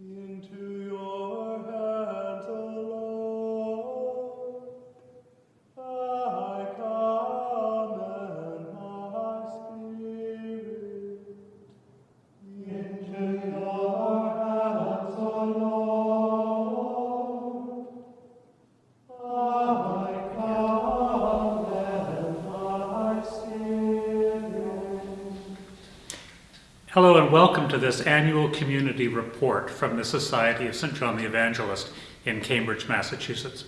Into Hello and welcome to this annual community report from the Society of St. John the Evangelist in Cambridge, Massachusetts.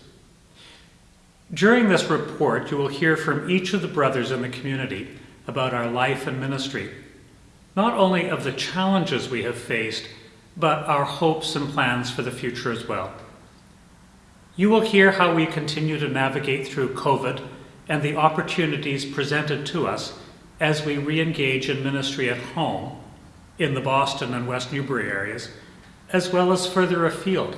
During this report, you will hear from each of the brothers in the community about our life and ministry, not only of the challenges we have faced, but our hopes and plans for the future as well. You will hear how we continue to navigate through COVID and the opportunities presented to us as we re-engage in ministry at home in the Boston and West Newbury areas, as well as further afield.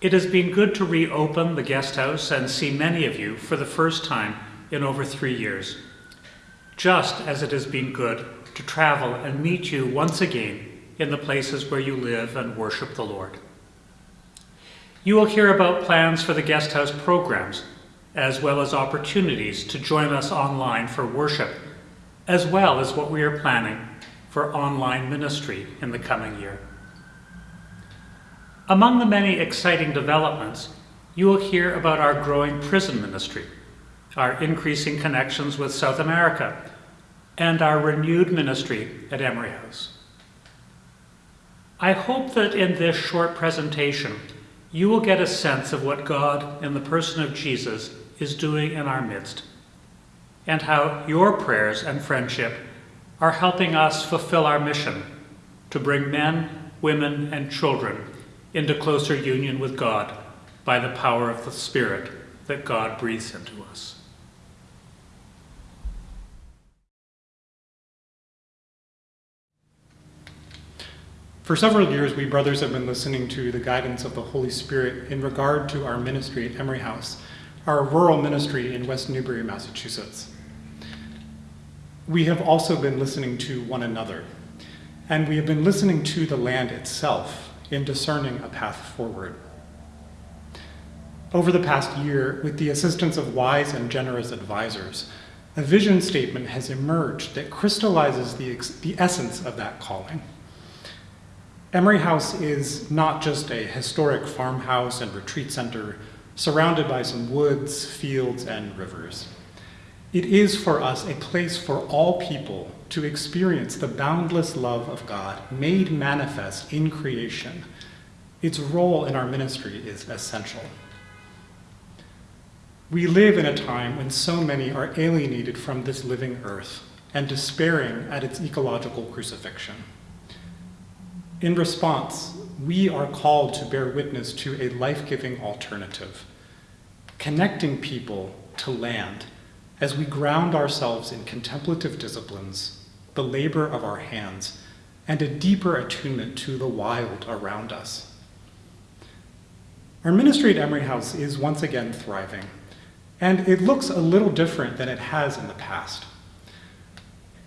It has been good to reopen the guest house and see many of you for the first time in over three years, just as it has been good to travel and meet you once again in the places where you live and worship the Lord. You will hear about plans for the guest house programs, as well as opportunities to join us online for worship, as well as what we are planning for online ministry in the coming year. Among the many exciting developments, you will hear about our growing prison ministry, our increasing connections with South America, and our renewed ministry at Emery House. I hope that in this short presentation, you will get a sense of what God, in the person of Jesus, is doing in our midst, and how your prayers and friendship are helping us fulfill our mission to bring men, women, and children into closer union with God by the power of the Spirit that God breathes into us. For several years, we brothers have been listening to the guidance of the Holy Spirit in regard to our ministry at Emery House, our rural ministry in West Newbury, Massachusetts. We have also been listening to one another, and we have been listening to the land itself in discerning a path forward. Over the past year, with the assistance of wise and generous advisors, a vision statement has emerged that crystallizes the, the essence of that calling. Emery House is not just a historic farmhouse and retreat center surrounded by some woods, fields, and rivers. It is for us a place for all people to experience the boundless love of God made manifest in creation. Its role in our ministry is essential. We live in a time when so many are alienated from this living earth and despairing at its ecological crucifixion. In response, we are called to bear witness to a life-giving alternative, connecting people to land as we ground ourselves in contemplative disciplines, the labor of our hands, and a deeper attunement to the wild around us. Our ministry at Emery House is once again thriving, and it looks a little different than it has in the past.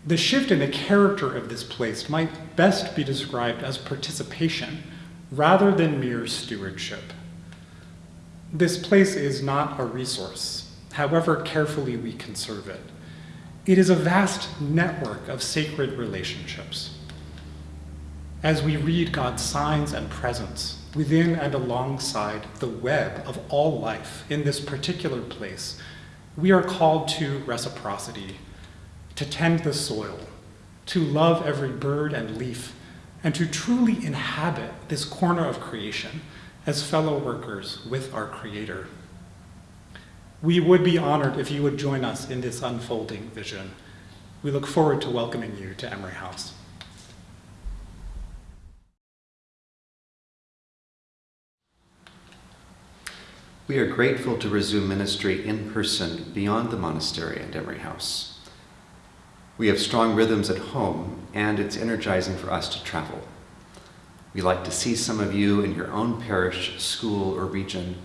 The shift in the character of this place might best be described as participation rather than mere stewardship. This place is not a resource, however carefully we conserve it. It is a vast network of sacred relationships. As we read God's signs and presence within and alongside the web of all life in this particular place, we are called to reciprocity, to tend the soil, to love every bird and leaf, and to truly inhabit this corner of creation as fellow workers with our Creator. We would be honored if you would join us in this unfolding vision. We look forward to welcoming you to Emery House. We are grateful to resume ministry in person beyond the monastery and Emery House. We have strong rhythms at home, and it's energizing for us to travel. We like to see some of you in your own parish, school, or region,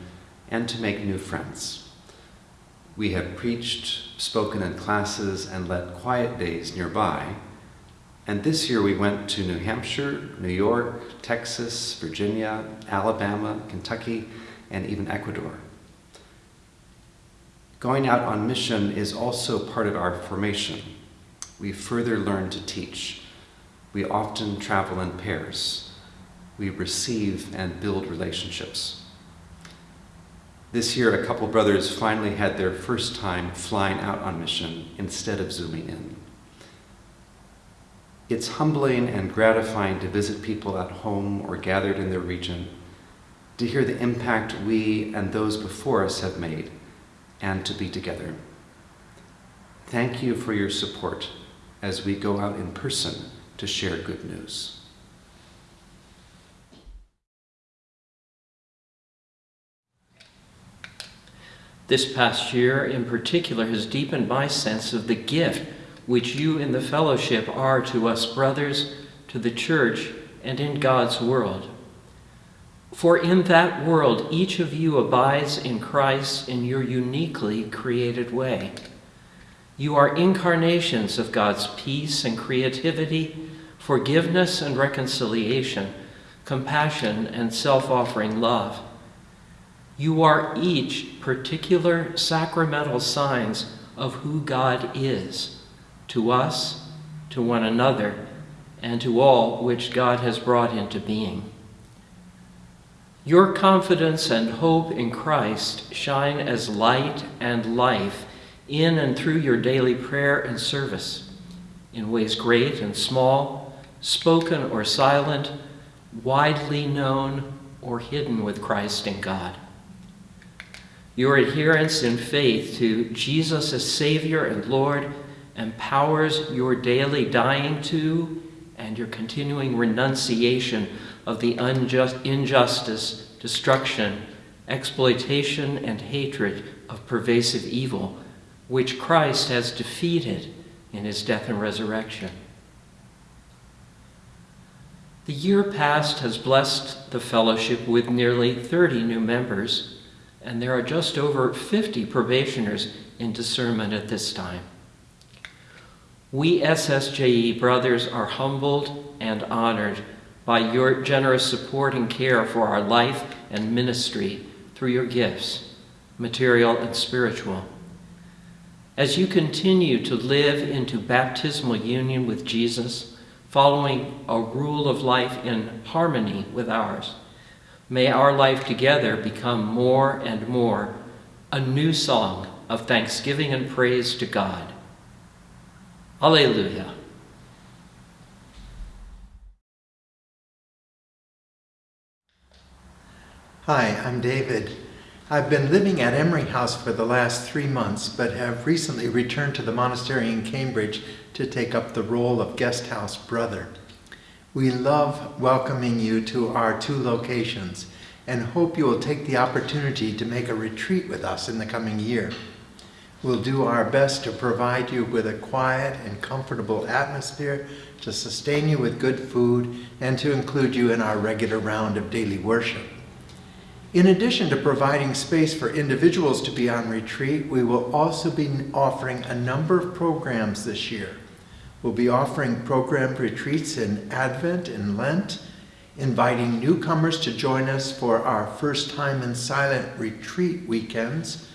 and to make new friends. We have preached, spoken in classes, and led quiet days nearby, And this year we went to New Hampshire, New York, Texas, Virginia, Alabama, Kentucky, and even Ecuador. Going out on mission is also part of our formation. We further learn to teach. We often travel in pairs. We receive and build relationships. This year, a couple brothers finally had their first time flying out on mission instead of zooming in. It's humbling and gratifying to visit people at home or gathered in their region, to hear the impact we and those before us have made, and to be together. Thank you for your support as we go out in person to share good news. This past year, in particular, has deepened my sense of the gift which you in the fellowship are to us brothers, to the church, and in God's world. For in that world, each of you abides in Christ in your uniquely created way. You are incarnations of God's peace and creativity, forgiveness and reconciliation, compassion and self offering love. You are each particular sacramental signs of who God is to us, to one another, and to all which God has brought into being. Your confidence and hope in Christ shine as light and life in and through your daily prayer and service, in ways great and small, spoken or silent, widely known or hidden with Christ and God. Your adherence in faith to Jesus as Savior and Lord empowers your daily dying to and your continuing renunciation of the unjust, injustice, destruction, exploitation, and hatred of pervasive evil, which Christ has defeated in his death and resurrection. The year past has blessed the fellowship with nearly 30 new members, and there are just over 50 probationers in discernment at this time. We SSJE brothers are humbled and honored by your generous support and care for our life and ministry through your gifts, material and spiritual. As you continue to live into baptismal union with Jesus, following a rule of life in harmony with ours, may our life together become more and more a new song of thanksgiving and praise to God. Alleluia. Hi, I'm David. I've been living at Emery House for the last three months, but have recently returned to the monastery in Cambridge to take up the role of guest house brother. We love welcoming you to our two locations and hope you will take the opportunity to make a retreat with us in the coming year. We'll do our best to provide you with a quiet and comfortable atmosphere, to sustain you with good food, and to include you in our regular round of daily worship. In addition to providing space for individuals to be on retreat, we will also be offering a number of programs this year. We'll be offering program retreats in Advent and Lent, inviting newcomers to join us for our first time in silent retreat weekends,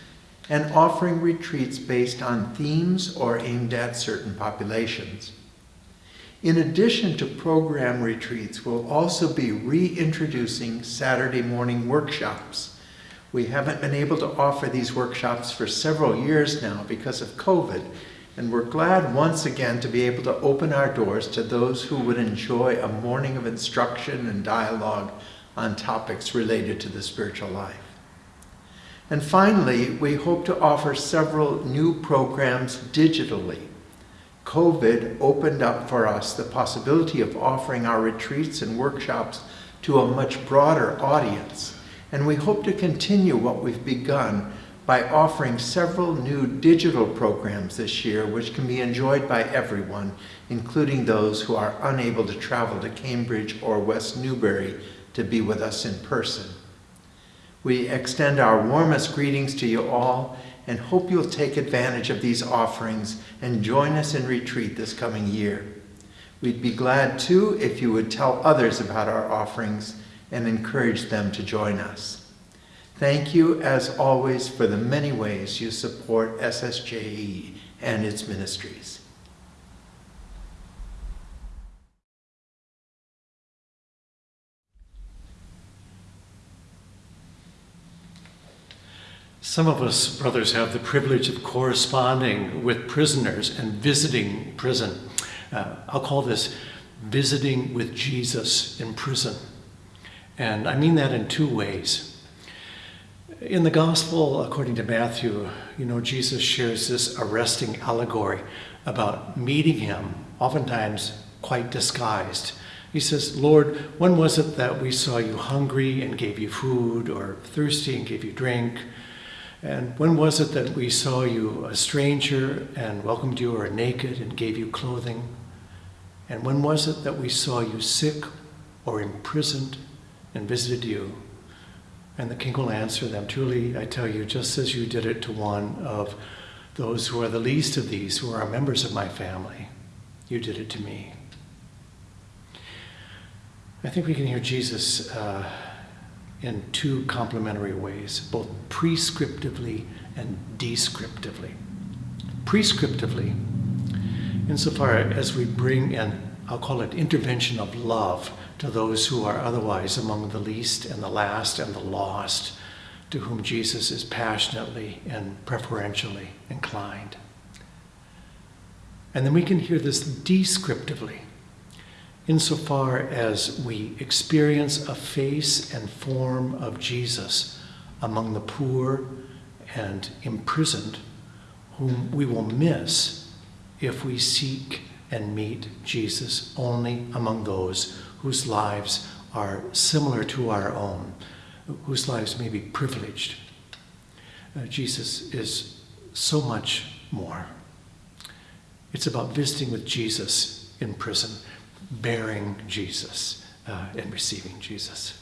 and offering retreats based on themes or aimed at certain populations. In addition to program retreats, we'll also be reintroducing Saturday morning workshops. We haven't been able to offer these workshops for several years now because of COVID, and we're glad once again to be able to open our doors to those who would enjoy a morning of instruction and dialogue on topics related to the spiritual life. And finally, we hope to offer several new programs digitally. COVID opened up for us the possibility of offering our retreats and workshops to a much broader audience. And we hope to continue what we've begun by offering several new digital programs this year which can be enjoyed by everyone, including those who are unable to travel to Cambridge or West Newbury to be with us in person. We extend our warmest greetings to you all and hope you'll take advantage of these offerings and join us in retreat this coming year. We'd be glad too if you would tell others about our offerings and encourage them to join us. Thank you, as always, for the many ways you support SSJE and its ministries. Some of us, brothers, have the privilege of corresponding with prisoners and visiting prison. Uh, I'll call this visiting with Jesus in prison. And I mean that in two ways. In the gospel, according to Matthew, you know, Jesus shares this arresting allegory about meeting him, oftentimes quite disguised. He says, Lord, when was it that we saw you hungry and gave you food, or thirsty and gave you drink? And when was it that we saw you a stranger and welcomed you, or naked and gave you clothing? And when was it that we saw you sick or imprisoned and visited you? And the king will answer them Truly, I tell you, just as you did it to one of those who are the least of these, who are members of my family, you did it to me. I think we can hear Jesus uh, in two complementary ways, both prescriptively and descriptively. Prescriptively, insofar as we bring an, I'll call it intervention of love to those who are otherwise among the least and the last and the lost, to whom Jesus is passionately and preferentially inclined. And then we can hear this descriptively, insofar as we experience a face and form of Jesus among the poor and imprisoned, whom we will miss if we seek and meet Jesus only among those whose lives are similar to our own, whose lives may be privileged. Uh, Jesus is so much more. It's about visiting with Jesus in prison, bearing Jesus, uh, and receiving Jesus.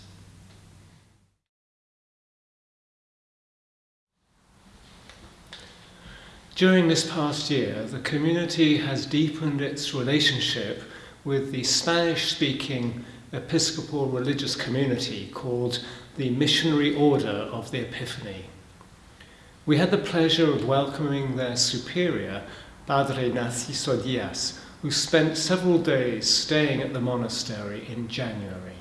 During this past year, the community has deepened its relationship with the Spanish speaking Episcopal religious community called the Missionary Order of the Epiphany. We had the pleasure of welcoming their superior, Padre Narciso Diaz, who spent several days staying at the monastery in January.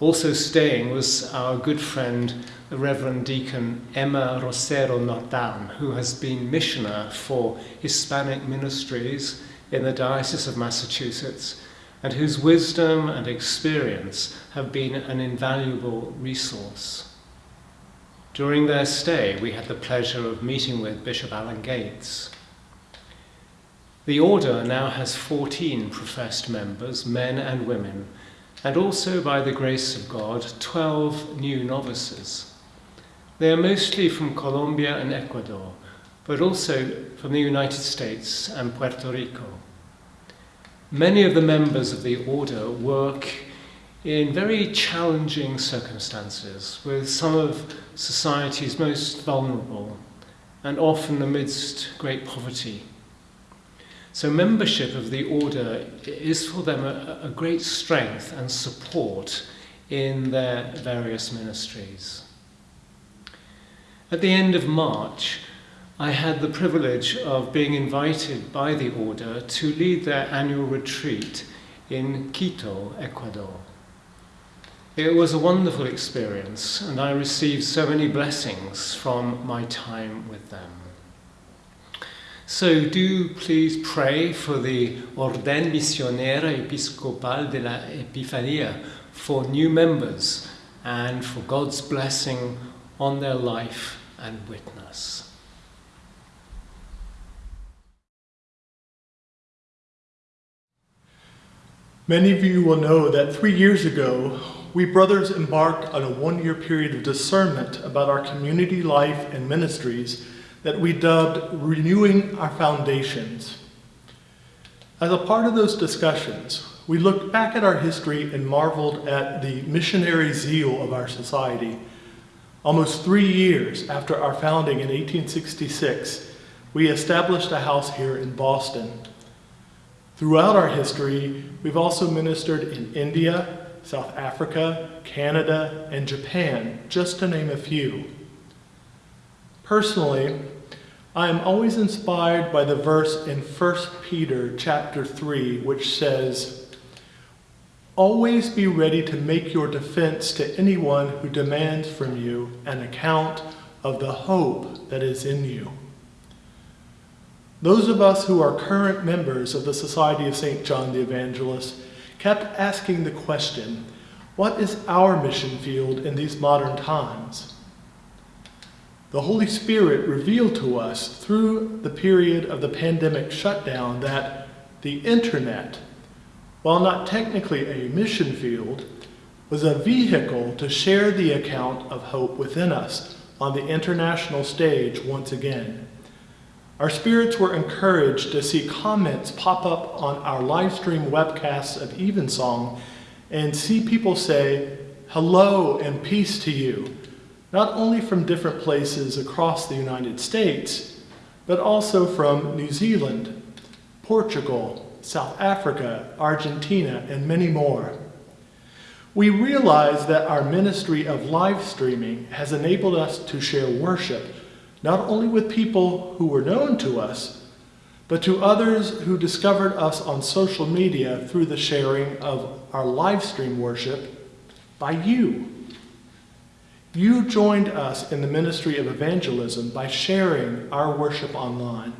Also staying was our good friend, the Reverend Deacon Emma Rosero Nordalm, who has been missioner for Hispanic ministries in the Diocese of Massachusetts and whose wisdom and experience have been an invaluable resource. During their stay, we had the pleasure of meeting with Bishop Alan Gates. The order now has 14 professed members, men and women, and also, by the grace of God, 12 new novices. They are mostly from Colombia and Ecuador, but also from the United States and Puerto Rico. Many of the members of the order work in very challenging circumstances with some of society's most vulnerable and often amidst great poverty. So, membership of the order is for them a, a great strength and support in their various ministries. At the end of March, I had the privilege of being invited by the order to lead their annual retreat in Quito, Ecuador. It was a wonderful experience, and I received so many blessings from my time with them. So do please pray for the Orden Misionera Episcopal de la Epifanía for new members and for God's blessing on their life and witness. Many of you will know that three years ago, we brothers embarked on a one year period of discernment about our community life and ministries that we dubbed Renewing Our Foundations. As a part of those discussions, we looked back at our history and marveled at the missionary zeal of our society. Almost three years after our founding in 1866, we established a house here in Boston. Throughout our history, we've also ministered in India, South Africa, Canada, and Japan, just to name a few. Personally, I am always inspired by the verse in 1 Peter chapter 3 which says, "Always be ready to make your defense to anyone who demands from you an account of the hope that is in you." Those of us who are current members of the Society of St. John the Evangelist kept asking the question, what is our mission field in these modern times? The Holy Spirit revealed to us through the period of the pandemic shutdown that the internet, while not technically a mission field, was a vehicle to share the account of hope within us on the international stage once again. Our spirits were encouraged to see comments pop up on our live stream webcasts of Evensong and see people say, hello and peace to you, not only from different places across the United States, but also from New Zealand, Portugal, South Africa, Argentina, and many more. We realize that our ministry of live streaming has enabled us to share worship not only with people who were known to us, but to others who discovered us on social media through the sharing of our live stream worship by you. You joined us in the ministry of evangelism by sharing our worship online.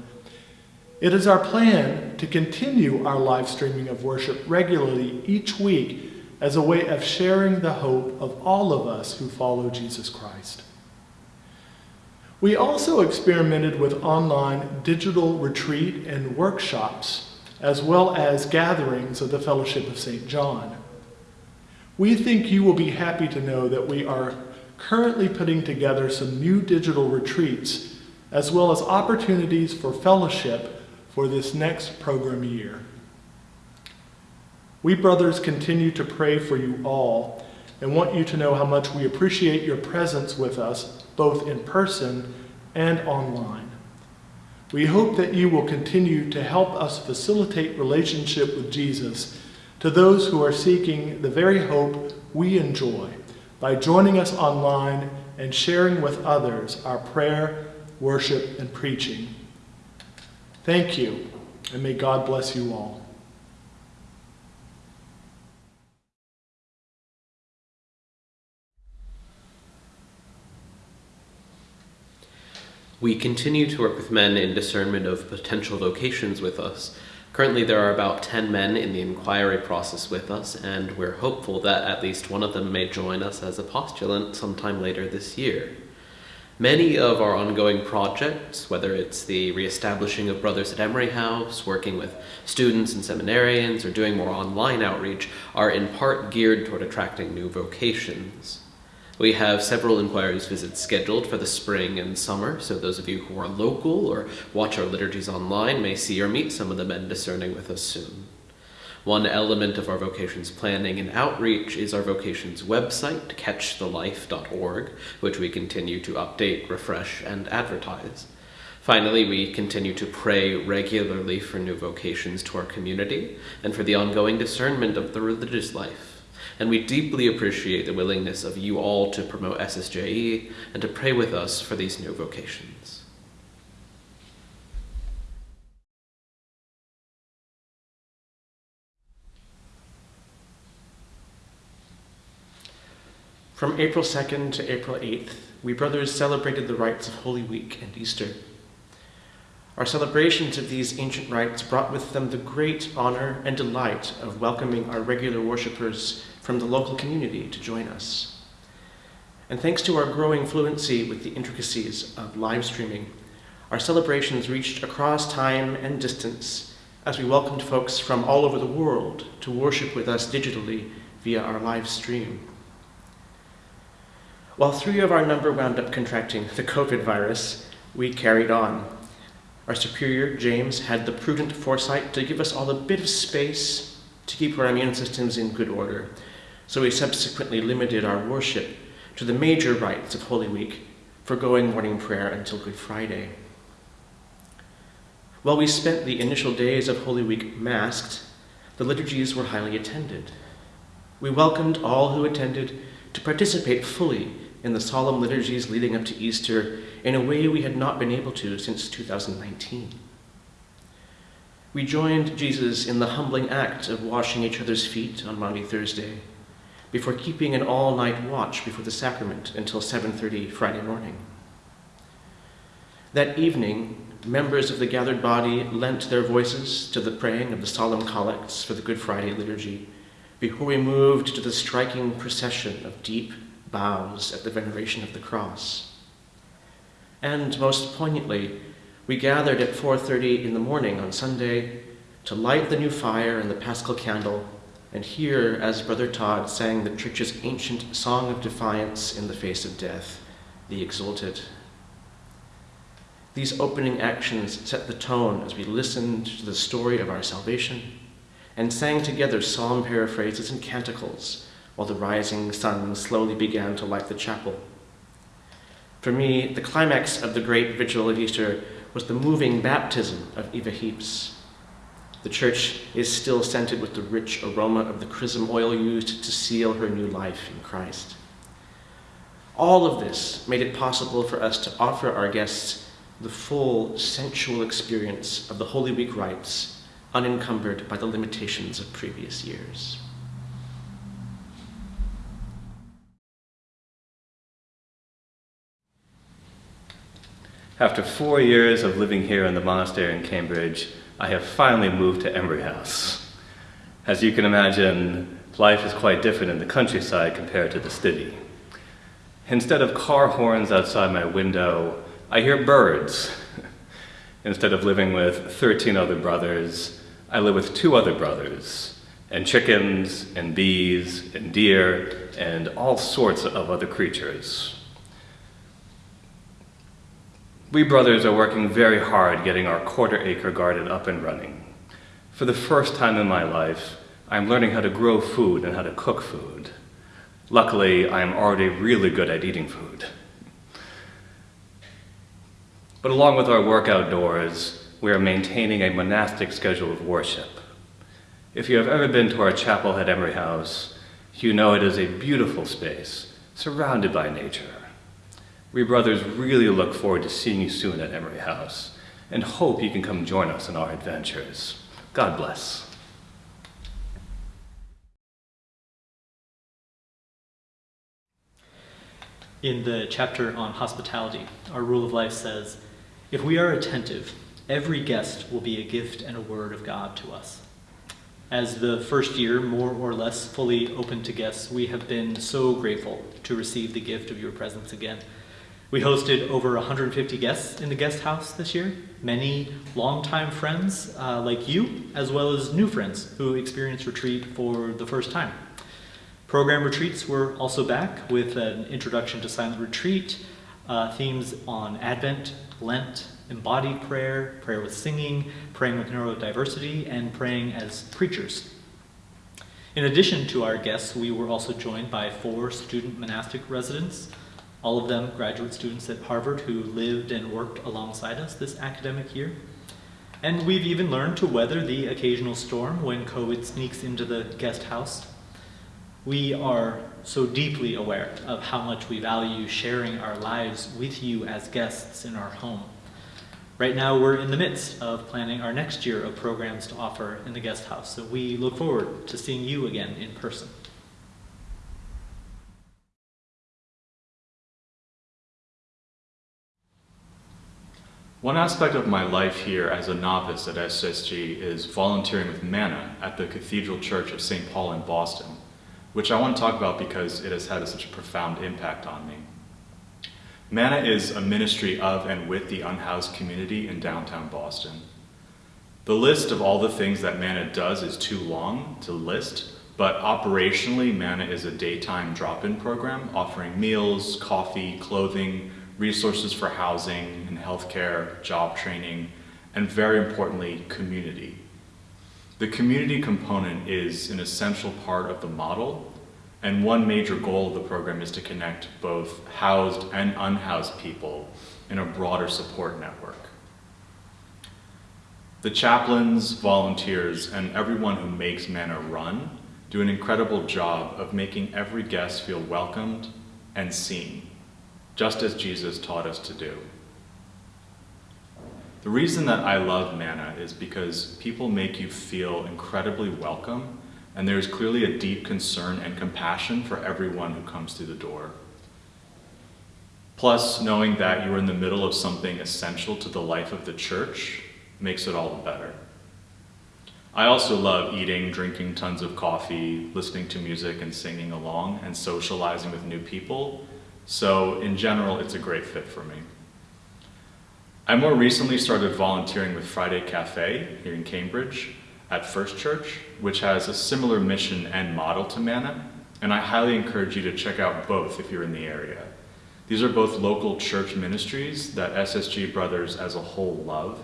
It is our plan to continue our live streaming of worship regularly each week as a way of sharing the hope of all of us who follow Jesus Christ. We also experimented with online digital retreat and workshops, as well as gatherings of the Fellowship of St. John. We think you will be happy to know that we are currently putting together some new digital retreats, as well as opportunities for fellowship for this next program year. We brothers continue to pray for you all and want you to know how much we appreciate your presence with us, both in person and online. We hope that you will continue to help us facilitate relationship with Jesus to those who are seeking the very hope we enjoy by joining us online and sharing with others our prayer, worship, and preaching. Thank you, and may God bless you all. We continue to work with men in discernment of potential vocations with us. Currently, there are about 10 men in the inquiry process with us, and we're hopeful that at least one of them may join us as a postulant sometime later this year. Many of our ongoing projects, whether it's the reestablishing of Brothers at Emery House, working with students and seminarians, or doing more online outreach, are in part geared toward attracting new vocations. We have several inquiries visits scheduled for the spring and summer, so those of you who are local or watch our liturgies online may see or meet some of the men discerning with us soon. One element of our vocations planning and outreach is our vocations website, catchthelife.org, which we continue to update, refresh, and advertise. Finally, we continue to pray regularly for new vocations to our community and for the ongoing discernment of the religious life and we deeply appreciate the willingness of you all to promote SSJE and to pray with us for these new vocations. From April 2nd to April 8th, we brothers celebrated the rites of Holy Week and Easter. Our celebrations of these ancient rites brought with them the great honor and delight of welcoming our regular worshippers from the local community to join us. And thanks to our growing fluency with the intricacies of live streaming, our celebrations reached across time and distance as we welcomed folks from all over the world to worship with us digitally via our live stream. While three of our number wound up contracting the COVID virus, we carried on. Our superior, James, had the prudent foresight to give us all a bit of space to keep our immune systems in good order so we subsequently limited our worship to the major rites of Holy Week, foregoing morning prayer until Good Friday. While we spent the initial days of Holy Week masked, the liturgies were highly attended. We welcomed all who attended to participate fully in the solemn liturgies leading up to Easter in a way we had not been able to since 2019. We joined Jesus in the humbling act of washing each other's feet on Maundy Thursday before keeping an all-night watch before the sacrament until 7:30 Friday morning. That evening, members of the gathered body lent their voices to the praying of the solemn collects for the Good Friday liturgy before we moved to the striking procession of deep bows at the veneration of the cross. And most poignantly, we gathered at 4:30 in the morning on Sunday to light the new fire and the paschal candle and hear as Brother Todd sang the church's ancient song of defiance in the face of death, the Exultet. These opening actions set the tone as we listened to the story of our salvation and sang together psalm paraphrases and canticles while the rising sun slowly began to light the chapel. For me, the climax of the great vigil of Easter was the moving baptism of Eva Heaps. The church is still scented with the rich aroma of the chrism oil used to seal her new life in Christ. All of this made it possible for us to offer our guests the full sensual experience of the Holy Week rites, unencumbered by the limitations of previous years. After four years of living here in the monastery in Cambridge, I have finally moved to Emery House. As you can imagine, life is quite different in the countryside compared to the city. Instead of car horns outside my window, I hear birds. Instead of living with 13 other brothers, I live with two other brothers, and chickens, and bees, and deer, and all sorts of other creatures. We brothers are working very hard getting our quarter acre garden up and running. For the first time in my life, I'm learning how to grow food and how to cook food. Luckily, I'm already really good at eating food. But along with our work outdoors, we are maintaining a monastic schedule of worship. If you have ever been to our chapel at Emery House, you know it is a beautiful space, surrounded by nature. We brothers really look forward to seeing you soon at Emery House and hope you can come join us in our adventures. God bless. In the chapter on hospitality, our rule of life says, if we are attentive, every guest will be a gift and a word of God to us. As the first year, more or less fully open to guests, we have been so grateful to receive the gift of your presence again. We hosted over 150 guests in the guest house this year, many longtime friends uh, like you, as well as new friends who experienced retreat for the first time. Program retreats were also back with an introduction to silent retreat, uh, themes on Advent, Lent, embodied prayer, prayer with singing, praying with neurodiversity, and praying as preachers. In addition to our guests, we were also joined by four student monastic residents, all of them graduate students at Harvard who lived and worked alongside us this academic year. And we've even learned to weather the occasional storm when COVID sneaks into the guest house. We are so deeply aware of how much we value sharing our lives with you as guests in our home. Right now, we're in the midst of planning our next year of programs to offer in the guest house, so we look forward to seeing you again in person. One aspect of my life here as a novice at SSJE is volunteering with Manna at the Cathedral Church of St. Paul in Boston, which I want to talk about because it has had such a profound impact on me. Manna is a ministry of and with the unhoused community in downtown Boston. The list of all the things that Manna does is too long to list, but operationally, Manna is a daytime drop-in program offering meals, coffee, clothing, resources for housing and healthcare, job training, and very importantly, community. The community component is an essential part of the model, and one major goal of the program is to connect both housed and unhoused people in a broader support network. The chaplains, volunteers, and everyone who makes Manna run do an incredible job of making every guest feel welcomed and seen, just as Jesus taught us to do. The reason that I love Manna is because people make you feel incredibly welcome, and there is clearly a deep concern and compassion for everyone who comes through the door. Plus, knowing that you're in the middle of something essential to the life of the church makes it all the better. I also love eating, drinking tons of coffee, listening to music and singing along, and socializing with new people. So, in general, it's a great fit for me. I more recently started volunteering with Friday Cafe here in Cambridge at First Church, which has a similar mission and model to Manna, and I highly encourage you to check out both if you're in the area. These are both local church ministries that SSJE Brothers as a whole love,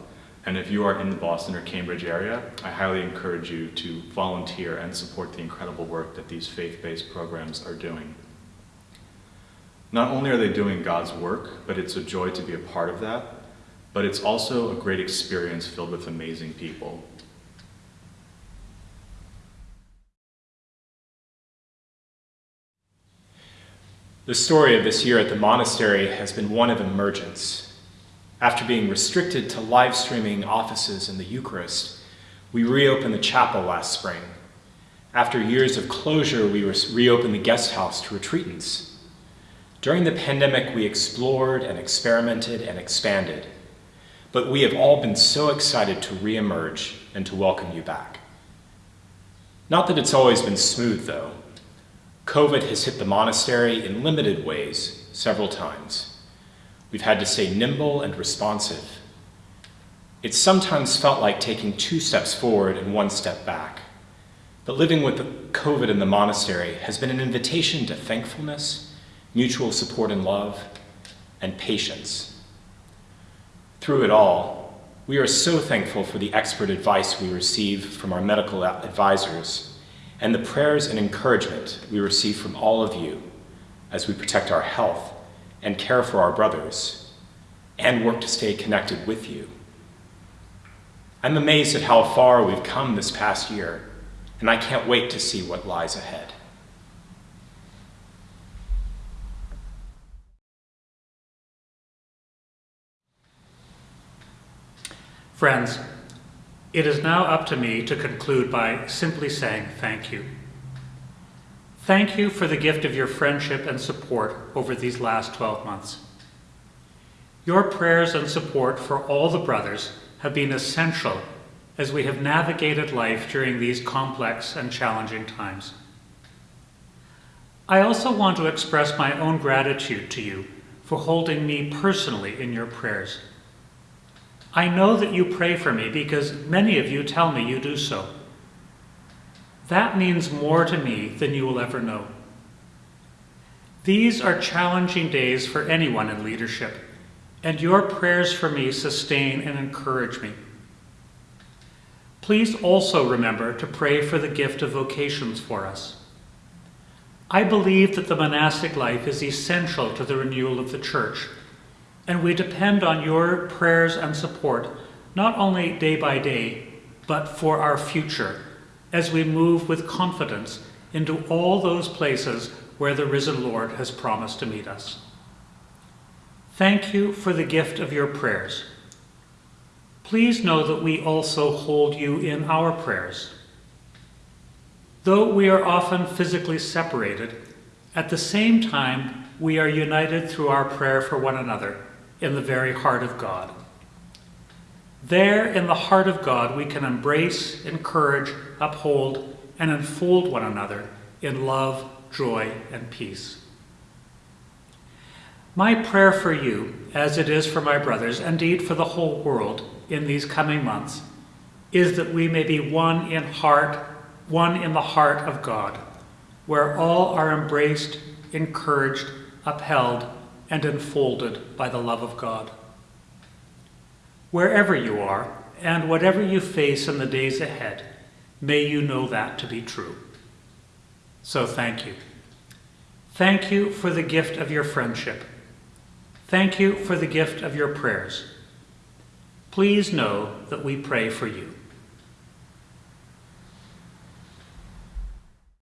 and if you are in the Boston or Cambridge area, I highly encourage you to volunteer and support the incredible work that these faith-based programs are doing. Not only are they doing God's work, but it's a joy to be a part of that, but it's also a great experience filled with amazing people. The story of this year at the monastery has been one of emergence. After being restricted to live streaming offices and the Eucharist, we reopened the chapel last spring. After years of closure, we re reopened the guest house to retreatants. During the pandemic, we explored and experimented and expanded, but we have all been so excited to reemerge and to welcome you back. Not that it's always been smooth, though. COVID has hit the monastery in limited ways several times. We've had to stay nimble and responsive. It's sometimes felt like taking two steps forward and one step back. But living with COVID in the monastery has been an invitation to thankfulness, mutual support and love, and patience. Through it all, we are so thankful for the expert advice we receive from our medical advisors and the prayers and encouragement we receive from all of you as we protect our health and care for our brothers and work to stay connected with you. I'm amazed at how far we've come this past year, and I can't wait to see what lies ahead. Friends, it is now up to me to conclude by simply saying thank you. Thank you for the gift of your friendship and support over these last 12 months. Your prayers and support for all the brothers have been essential as we have navigated life during these complex and challenging times. I also want to express my own gratitude to you for holding me personally in your prayers. I know that you pray for me because many of you tell me you do so. That means more to me than you will ever know. These are challenging days for anyone in leadership, and your prayers for me sustain and encourage me. Please also remember to pray for the gift of vocations for us. I believe that the monastic life is essential to the renewal of the church and we depend on your prayers and support, not only day by day, but for our future, as we move with confidence into all those places where the risen Lord has promised to meet us. Thank you for the gift of your prayers. Please know that we also hold you in our prayers. Though we are often physically separated, at the same time, we are united through our prayer for one another in the very heart of God. There, in the heart of God, we can embrace, encourage, uphold, and enfold one another in love, joy, and peace. My prayer for you, as it is for my brothers, indeed for the whole world in these coming months, is that we may be one in heart, one in the heart of God, where all are embraced, encouraged, upheld, and enfolded by the love of God. Wherever you are, and whatever you face in the days ahead, may you know that to be true. So thank you. Thank you for the gift of your friendship. Thank you for the gift of your prayers. please know that we pray for you.